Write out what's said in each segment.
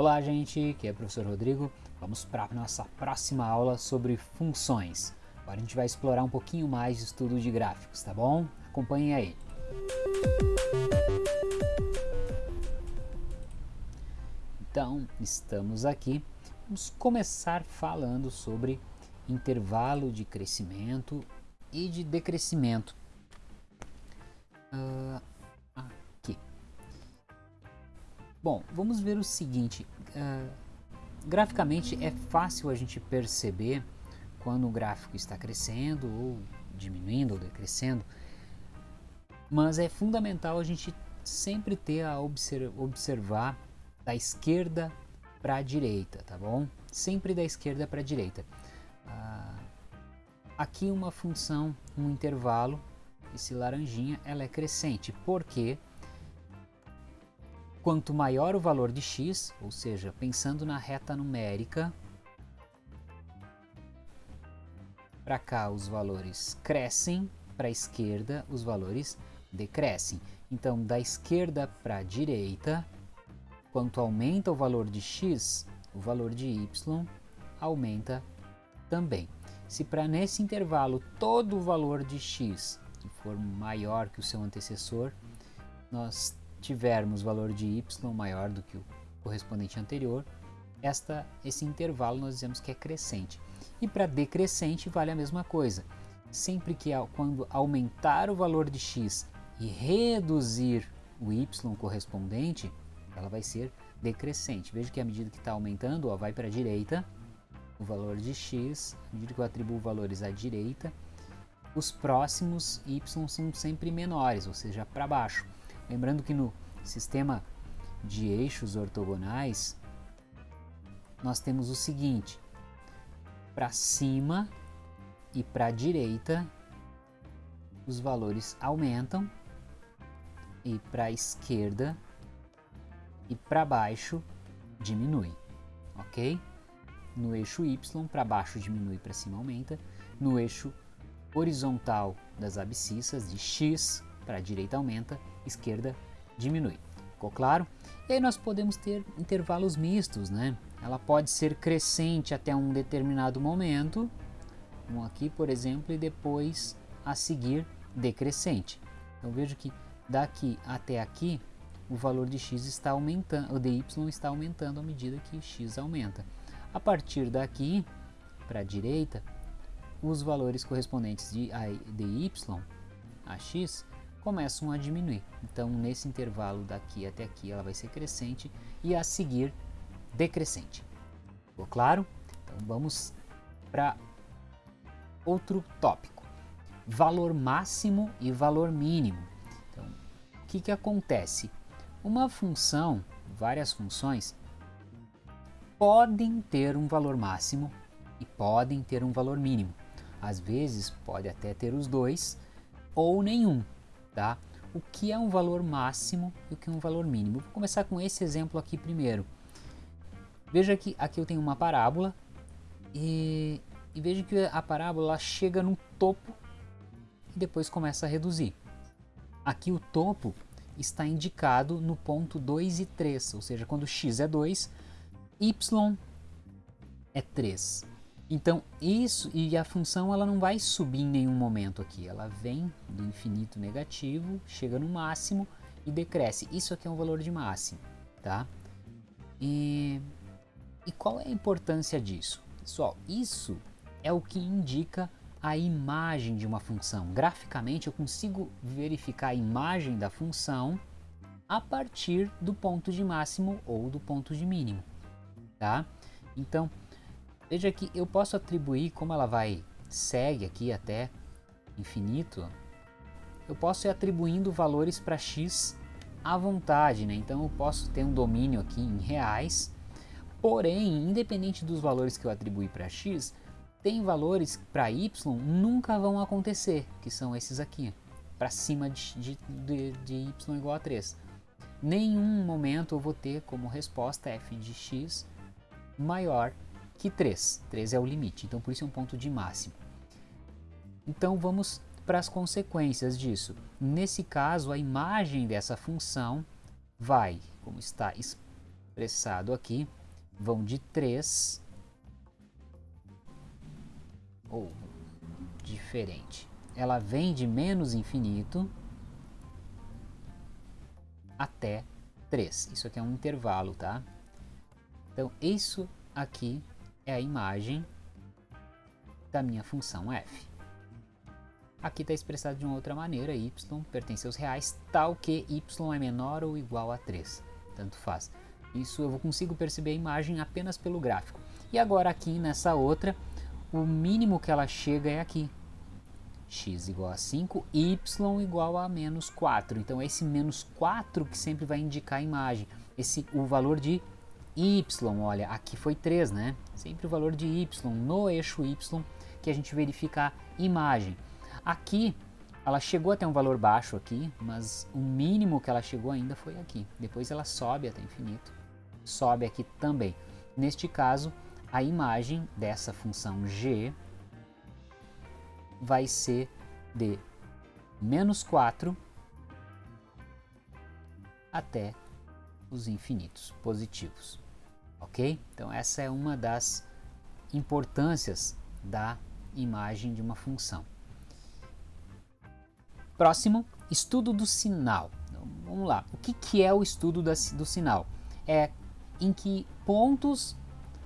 Olá gente, aqui é o professor Rodrigo. Vamos para a nossa próxima aula sobre funções. Agora a gente vai explorar um pouquinho mais de estudo de gráficos, tá bom? Acompanhe aí. Então, estamos aqui. Vamos começar falando sobre intervalo de crescimento e de decrescimento. Uh, Bom, vamos ver o seguinte. Uh, graficamente é fácil a gente perceber quando o gráfico está crescendo ou diminuindo ou decrescendo, mas é fundamental a gente sempre ter a observar da esquerda para a direita, tá bom? Sempre da esquerda para a direita. Ah, aqui uma função, um intervalo, esse laranjinha, ela é crescente, porque quanto maior o valor de x, ou seja, pensando na reta numérica, para cá os valores crescem, para a esquerda os valores decrescem. Então, da esquerda para a direita, quanto aumenta o valor de x, o valor de y aumenta também. Se para nesse intervalo todo o valor de x for maior que o seu antecessor, nós tivermos valor de y maior do que o correspondente anterior, esta, esse intervalo nós dizemos que é crescente. E para decrescente vale a mesma coisa. Sempre que quando aumentar o valor de x e reduzir o y correspondente, ela vai ser decrescente. Veja que à medida que está aumentando, ó, vai para a direita, o valor de x, à medida que eu atribuo valores à direita, os próximos y são sempre menores, ou seja, para baixo. Lembrando que no sistema de eixos ortogonais, nós temos o seguinte, para cima e para a direita, os valores aumentam, e para a esquerda e para baixo diminui, ok? No eixo y, para baixo diminui, para cima aumenta. No eixo horizontal das abscissas, de x para a direita aumenta, esquerda diminui. Ficou claro? E aí nós podemos ter intervalos mistos, né? Ela pode ser crescente até um determinado momento, um aqui, por exemplo, e depois a seguir decrescente. Então vejo que daqui até aqui o valor de x está aumentando, o dy está aumentando à medida que x aumenta. A partir daqui, para a direita, os valores correspondentes de dy a x começam a diminuir. Então, nesse intervalo daqui até aqui, ela vai ser crescente e a seguir decrescente. Ficou claro? Então, vamos para outro tópico. Valor máximo e valor mínimo. Então, o que, que acontece? Uma função, várias funções, podem ter um valor máximo e podem ter um valor mínimo. Às vezes pode até ter os dois ou nenhum, tá? O que é um valor máximo e o que é um valor mínimo? Vou começar com esse exemplo aqui primeiro. Veja que aqui eu tenho uma parábola e, e veja que a parábola chega no topo e depois começa a reduzir. Aqui o topo está indicado no ponto 2 e 3, ou seja, quando x é 2, y é 3. Então isso e a função ela não vai subir em nenhum momento aqui, ela vem do infinito negativo, chega no máximo e decresce. Isso aqui é um valor de máximo, tá? E, e qual é a importância disso? Pessoal, isso é o que indica a imagem de uma função. Graficamente eu consigo verificar a imagem da função a partir do ponto de máximo ou do ponto de mínimo. Tá? Então, veja que eu posso atribuir, como ela vai, segue aqui até infinito, eu posso ir atribuindo valores para x à vontade, né? Então eu posso ter um domínio aqui em reais, porém, independente dos valores que eu atribuir para x, tem valores para y nunca vão acontecer, que são esses aqui, para cima de, de, de, y igual a 3. Nenhum momento eu vou ter como resposta f de x maior que 3. 3 é o limite, então por isso é um ponto de máximo. Então vamos para as consequências disso. Nesse caso, a imagem dessa função vai, como está expressado aqui vão de 3 ou diferente. Ela vem de menos infinito até 3. Isso aqui é um intervalo, tá? Então, isso aqui é a imagem da minha função f. Aqui está expressado de uma outra maneira, y pertence aos reais, tal que y é menor ou igual a 3. Tanto faz. Isso eu consigo perceber a imagem apenas pelo gráfico. E agora aqui nessa outra, o mínimo que ela chega é aqui. x igual a 5, y igual a menos 4. Então é esse menos 4 que sempre vai indicar a imagem. Esse, o valor de y, olha, aqui foi 3, né? Sempre o valor de y no eixo y que a gente verifica a imagem. Aqui, ela chegou até um valor baixo aqui, mas o mínimo que ela chegou ainda foi aqui. Depois ela sobe até infinito, sobe aqui também. Neste caso, a imagem dessa função g vai ser de menos 4 até os infinitos positivos. Ok? Então essa é uma das importâncias da imagem de uma função. Próximo, estudo do sinal. Então, vamos lá, o que, que é o estudo do sinal? É em que pontos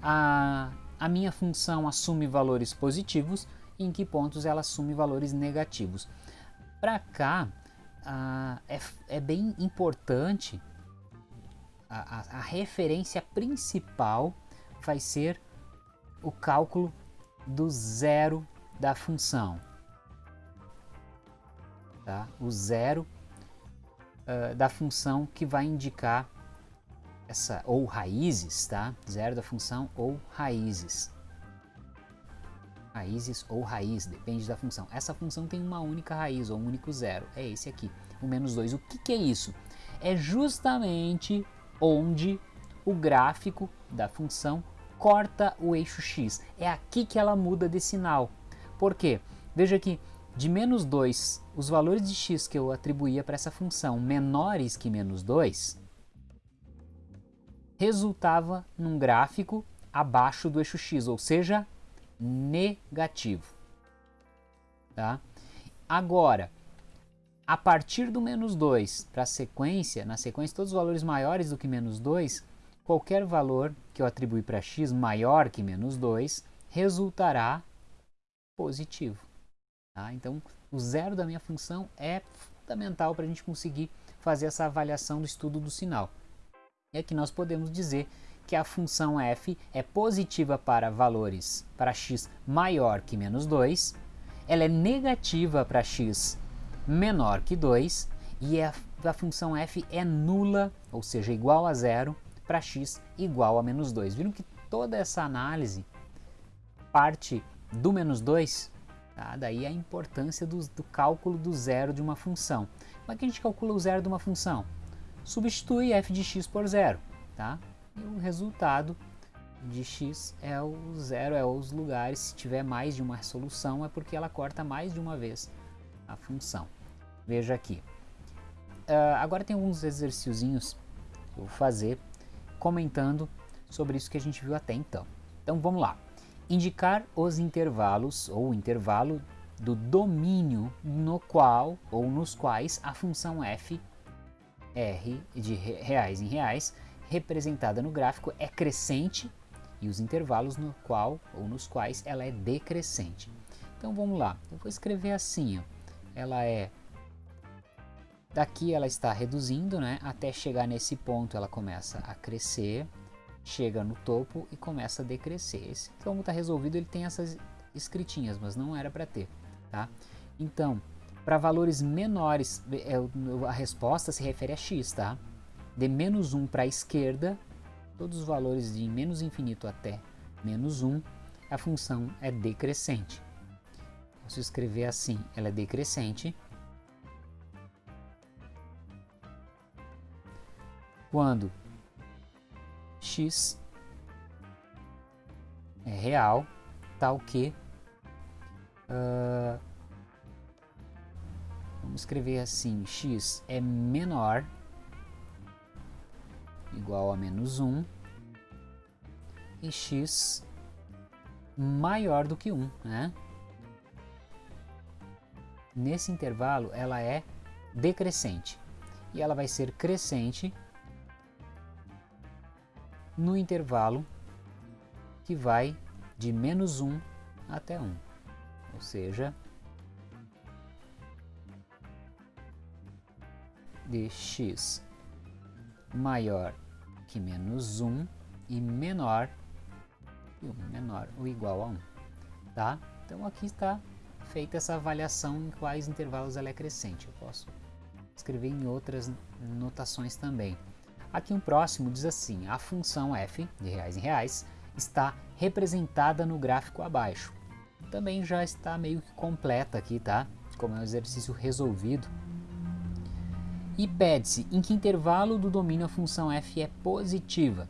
a, a minha função assume valores positivos e em que pontos ela assume valores negativos. Para cá, é, é, bem importante, a, a, referência principal vai ser o cálculo do zero da função tá? o zero uh, da função que vai indicar essa ou raízes, tá? Zero da função ou raízes. Raízes ou raiz, depende da função. Essa função tem uma única raiz ou um único zero, é esse aqui, o menos 2. O que, que é isso? É justamente onde o gráfico da função corta o eixo x. É aqui que ela muda de sinal. Por quê? Veja que de menos 2, os valores de x que eu atribuía para essa função menores que menos 2, resultava num gráfico abaixo do eixo x, ou seja, negativo. Tá? Agora, a partir do menos 2 para a sequência, na sequência todos os valores maiores do que menos 2, qualquer valor que eu atribuir para x maior que menos 2 resultará positivo. Tá? Então, o zero da minha função é fundamental para a gente conseguir fazer essa avaliação do estudo do sinal. E aqui nós podemos dizer que a função f é positiva para valores para x maior que menos 2, ela é negativa para x menor que 2 e a, a função f é nula, ou seja, igual a zero, para x igual a menos 2. Viram que toda essa análise parte do menos 2 Tá? Daí a importância do, do, cálculo do zero de uma função. Como é que a gente calcula o zero de uma função? Substitui f de x por zero. Tá? E o resultado de x é o zero, é os lugares, se tiver mais de uma solução, é porque ela corta mais de uma vez a função. Veja aqui. Uh, agora tem alguns exercíciozinhos que eu vou fazer comentando sobre isso que a gente viu até então. Então vamos lá indicar os intervalos ou intervalo do domínio no qual ou nos quais a função f r de reais em reais representada no gráfico é crescente e os intervalos no qual ou nos quais ela é decrescente. Então vamos lá, eu vou escrever assim, ó. Ela é daqui ela está reduzindo, né, até chegar nesse ponto ela começa a crescer chega no topo e começa a decrescer. Esse, como está resolvido, ele tem essas escritinhas, mas não era para ter. Tá? Então, para valores menores, é, a resposta se refere a x. Tá? De menos 1 para a esquerda, todos os valores de menos infinito até menos 1, a função é decrescente. Posso escrever assim, ela é decrescente. Quando x é real, tal que uh, vamos escrever assim, x é menor igual a menos 1 e x maior do que 1, né? Nesse intervalo ela é decrescente. E ela vai ser crescente no intervalo que vai de menos 1 até 1, ou seja, de x maior que menos 1 e menor que 1, menor ou igual a 1, tá? Então aqui está feita essa avaliação em quais intervalos ela é crescente. Eu posso escrever em outras notações também. Aqui um próximo diz assim, a função f, de reais em reais, está representada no gráfico abaixo. Também já está meio que completa aqui, tá? Como é um exercício resolvido. E pede-se em que intervalo do domínio a função f é positiva.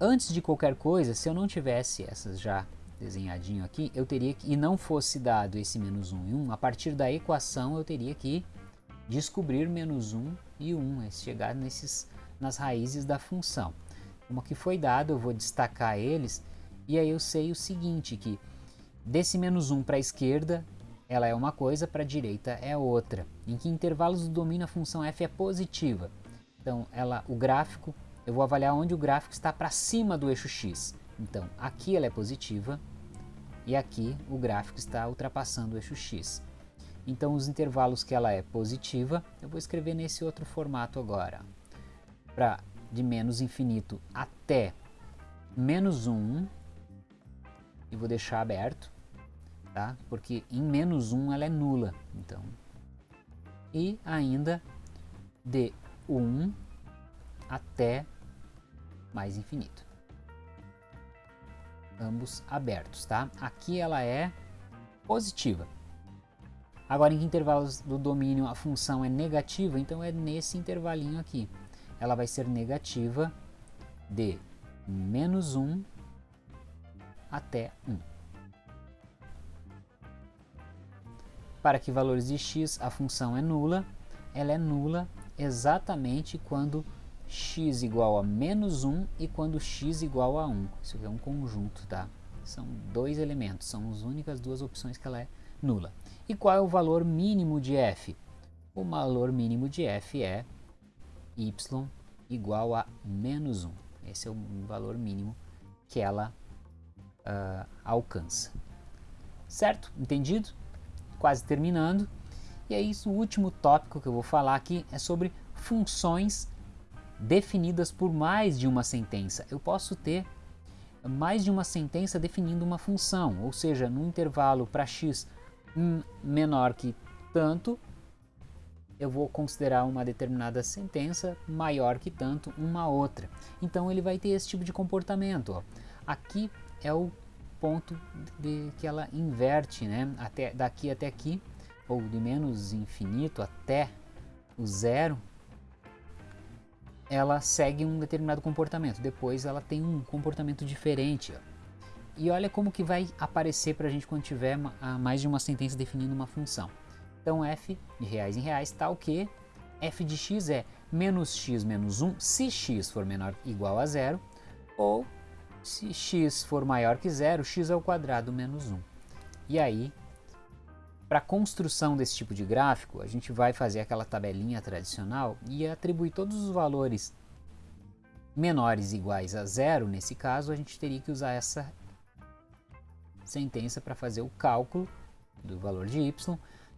Antes de qualquer coisa, se eu não tivesse essas já desenhadinho aqui, eu teria que, e não fosse dado esse menos 1 e 1, a partir da equação eu teria que descobrir menos 1 e 1, é chegar nesses, nas raízes da função. Como aqui foi dado, eu vou destacar eles, e aí eu sei o seguinte, que desse menos 1 para a esquerda, ela é uma coisa, para a direita é outra. Em que intervalos do domínio a função f é positiva? Então, ela, o gráfico, eu vou avaliar onde o gráfico está para cima do eixo x. Então, aqui ela é positiva e aqui o gráfico está ultrapassando o eixo x. Então, os intervalos que ela é positiva, eu vou escrever nesse outro formato agora. Para de menos infinito até menos 1, e vou deixar aberto, tá? porque em menos 1 ela é nula. Então, e ainda de 1 até mais infinito ambos abertos, tá? Aqui ela é positiva. Agora, em que intervalos do domínio a função é negativa, então é nesse intervalinho aqui. Ela vai ser negativa de menos 1 até 1. Para que valores de x a função é nula, ela é nula exatamente quando x igual a menos 1 e quando x igual a 1. Isso aqui é um conjunto, tá? São dois elementos, são as únicas duas opções que ela é nula. E qual é o valor mínimo de f? O valor mínimo de f é y igual a menos 1. Esse é o valor mínimo que ela uh, alcança. Certo? Entendido? Quase terminando. E é isso, o último tópico que eu vou falar aqui é sobre funções definidas por mais de uma sentença. Eu posso ter mais de uma sentença definindo uma função, ou seja, no intervalo para x menor que tanto, eu vou considerar uma determinada sentença maior que tanto uma outra. Então ele vai ter esse tipo de comportamento. Ó. Aqui é o ponto de que ela inverte, né? até, daqui até aqui, ou de menos infinito até o zero, ela segue um determinado comportamento, depois ela tem um comportamento diferente. E olha como que vai aparecer para a gente quando tiver mais de uma sentença definindo uma função. Então f de reais em reais tal que f de x é menos x menos 1 se x for menor ou igual a zero, ou se x for maior que zero, x ao quadrado menos 1. E aí para a construção desse tipo de gráfico, a gente vai fazer aquela tabelinha tradicional e atribuir todos os valores menores iguais a zero, nesse caso, a gente teria que usar essa sentença para fazer o cálculo do valor de y,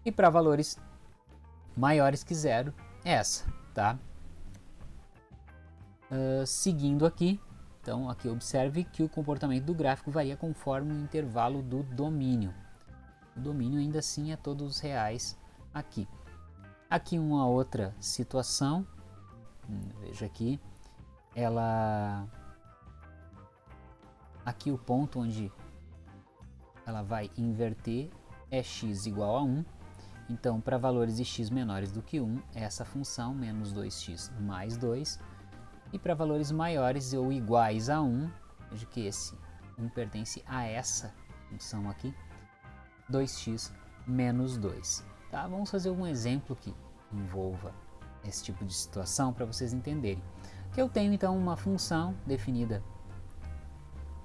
e para valores maiores que zero, essa, tá? Uh, seguindo aqui, então aqui observe que o comportamento do gráfico varia conforme o intervalo do domínio o domínio ainda assim é todos reais aqui. Aqui uma outra situação, hum, veja aqui, ela aqui o ponto onde ela vai inverter é x igual a 1, então para valores de x menores do que 1, essa função menos 2x mais 2, e para valores maiores ou iguais a 1, veja que esse 1 pertence a essa função aqui, 2x menos 2. Tá? Vamos fazer um exemplo que envolva esse tipo de situação para vocês entenderem. Que eu tenho então uma função definida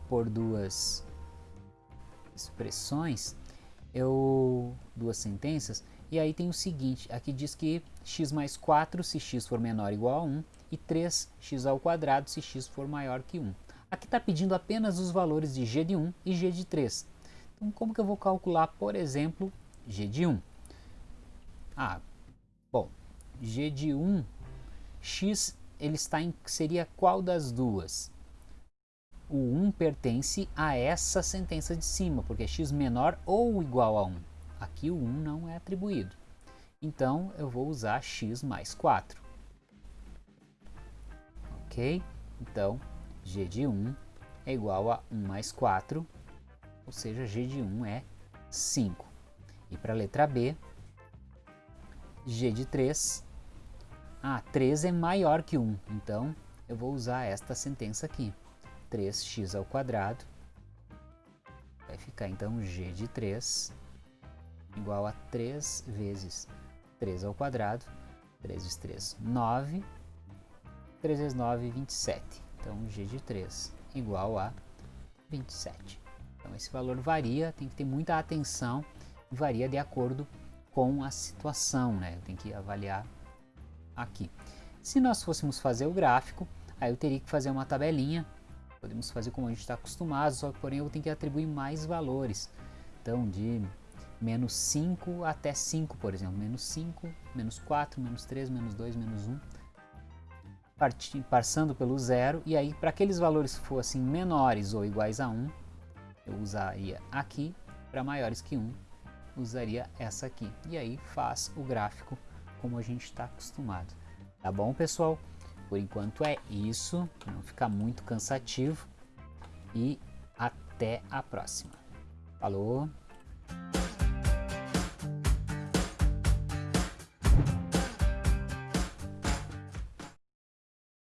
por duas expressões, eu duas sentenças, e aí tem o seguinte, aqui diz que x mais 4 se x for menor ou igual a 1 e 3x ao quadrado se x for maior que 1. Aqui está pedindo apenas os valores de g de 1 e g de 3. Então como que eu vou calcular, por exemplo, g de 1? Ah, bom, g de 1, x ele está em, seria qual das duas? O 1 pertence a essa sentença de cima, porque é x menor ou igual a 1. Aqui o 1 não é atribuído. Então, eu vou usar x mais 4. Ok? Então, g de 1 é igual a 1 mais 4, ou seja, g de 1 é 5. E para a letra B, g de 3, ah, 3 é maior que 1, então eu vou usar esta sentença aqui. 3x ao quadrado vai ficar então g de 3 igual a 3 vezes 3 ao quadrado, 3 vezes 3, 9, 3 vezes 9, 27. Então, g de 3 igual a 27. Então, esse valor varia, tem que ter muita atenção, varia de acordo com a situação, né? Tem que avaliar aqui. Se nós fôssemos fazer o gráfico, aí eu teria que fazer uma tabelinha, podemos fazer como a gente está acostumado, só que porém eu tenho que atribuir mais valores. Então, de menos 5 até 5, por exemplo. Menos 5, menos 4, menos 3, menos 2, menos 1. Passando pelo zero. E aí, para aqueles valores fossem menores ou iguais a 1, eu usaria aqui. Para maiores que 1, usaria essa aqui. E aí faz o gráfico como a gente está acostumado. Tá bom, pessoal? Por enquanto é isso. Não ficar muito cansativo. E até a próxima. Falou!